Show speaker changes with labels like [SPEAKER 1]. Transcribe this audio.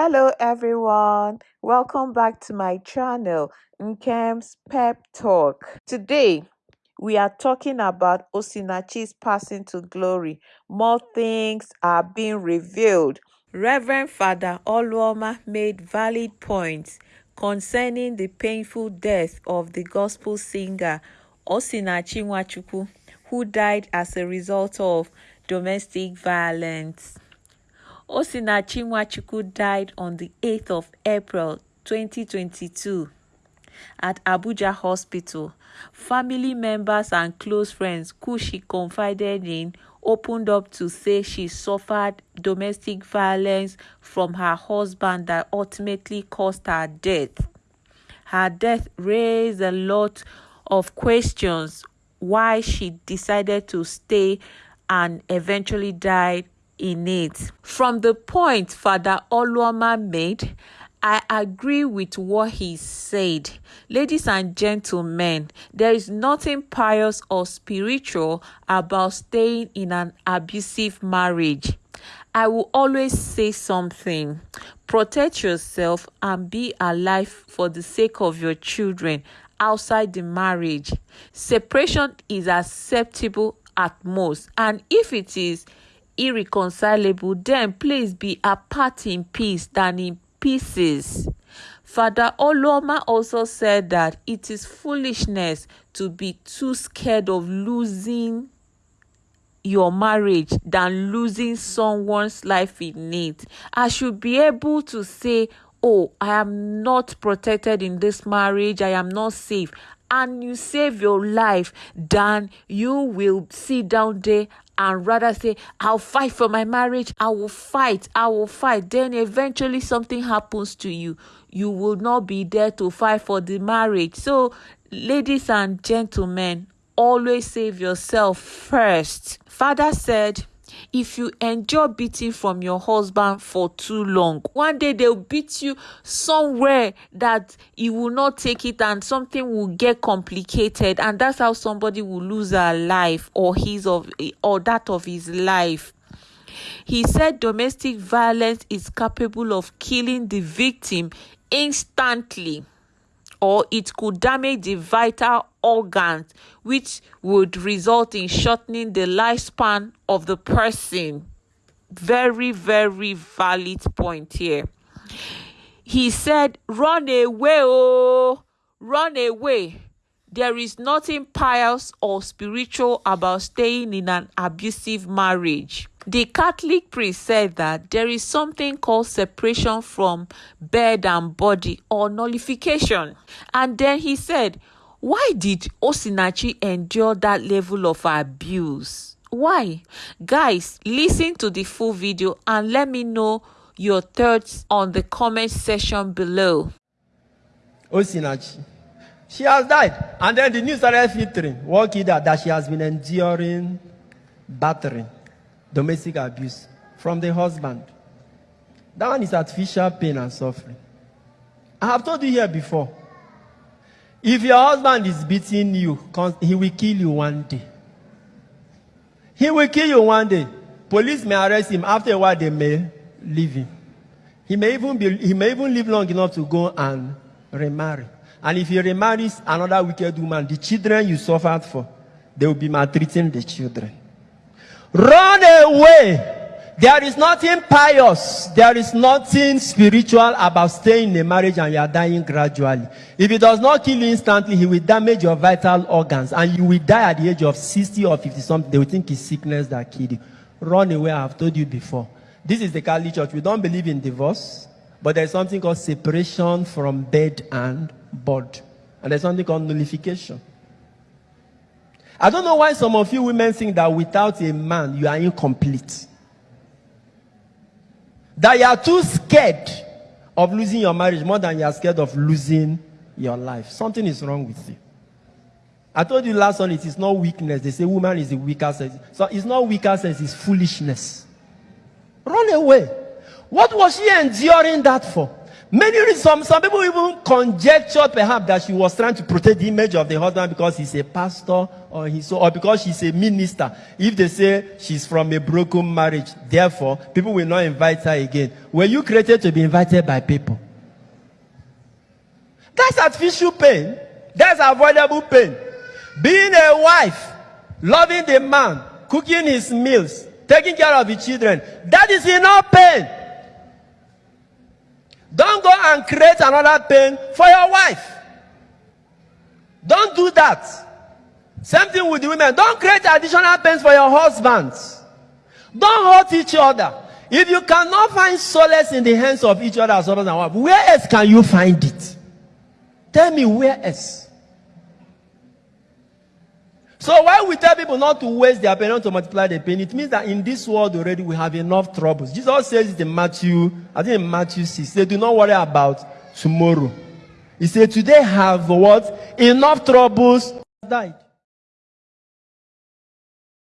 [SPEAKER 1] Hello everyone, welcome back to my channel Nkem's Pep Talk. Today we are talking about Osinachi's passing to glory. More things are being revealed. Reverend Father Oluoma made valid points concerning the painful death of the gospel singer Osinachi Nwachukwu, who died as a result of domestic violence. Osinachi Nwachukwu died on the 8th of April 2022 at Abuja Hospital. Family members and close friends who she confided in opened up to say she suffered domestic violence from her husband that ultimately caused her death. Her death raised a lot of questions why she decided to stay and eventually died in it. From the point Father Oluoma made, I agree with what he said. Ladies and gentlemen, there is nothing pious or spiritual about staying in an abusive marriage. I will always say something. Protect yourself and be alive for the sake of your children outside the marriage. Separation is acceptable at most, and if it is irreconcilable, then please be apart in peace than in pieces. Father Oluoma also said that it is foolishness to be too scared of losing your marriage than losing someone's life in it. I should be able to say, Oh, I am not protected in this marriage, I am not safe. And you save your life, than you will sit down there and rather say, I'll fight for my marriage, I will fight, I will fight. Then eventually something happens to you. You will not be there to fight for the marriage. So, ladies and gentlemen, always save yourself first. Father said, if you endure beating from your husband for too long one day they'll beat you somewhere that you will not take it and something will get complicated and that's how somebody will lose their life or his of or that of his life. He said domestic violence is capable of killing the victim instantly or it could damage the vital organs, which would result in shortening the lifespan of the person. Very, very valid point here. He said, Run away, oh, run away. There is nothing pious or spiritual about staying in an abusive marriage. The Catholic priest said that there is something called separation from bed and body or nullification. And then he said, Why did Osinachi endure that level of abuse? Why? Guys, listen to the full video and let me know your thoughts on the comment section below.
[SPEAKER 2] Osinachi. She has died. And then the news started filtering. What kid that, she has been enduring battering, domestic abuse from the husband. That one is artificial pain and suffering. I have told you here before. If your husband is beating you, he will kill you one day. He will kill you one day. Police may arrest him. After a while, they may leave him. He may even be, he may even live long enough to go and remarry. And if he remarries another wicked woman, the children you suffered for, they will be maltreating the children. Run away. There is nothing pious. There is nothing spiritual about staying in a marriage and you are dying gradually. If it does not kill you instantly, he will damage your vital organs and you will die at the age of 60 or 50 something. They will think it's sickness that killed you. Run away. I have told you before. This is the Catholic Church. We don't believe in divorce, but there's something called separation from bed and board. And there's something called nullification. I don't know why some of you women think that without a man, you are incomplete. That you are too scared of losing your marriage more than you are scared of losing your life. Something is wrong with you. I told you last one, it is not weakness. They say woman is the weaker sex. So it's not weaker sex, it's foolishness. Run away. What was she enduring that for? Many reasons. Some, people even conjectured perhaps that she was trying to protect the image of the husband because he's a pastor or he's or because she's a minister. If they say she's from a broken marriage, therefore people will not invite her again. Were you created to be invited by people? That's artificial pain. That's avoidable pain. Being a wife, loving the man, cooking his meals, taking care of the children, that is enough pain. Don't go and create another pain for your wife. Don't do that. Same thing with the women. Don't create additional pains for your husbands. Don't hurt each other. If you cannot find solace in the hands of each other as husband and wife, where else can you find it? Tell me where else. So why we tell people not to waste their pain, not to multiply the pain, it means that in this world already we have enough troubles. Jesus says it in Matthew, I think in Matthew 6, he said, do not worry about tomorrow. He said, today have what? Enough troubles died.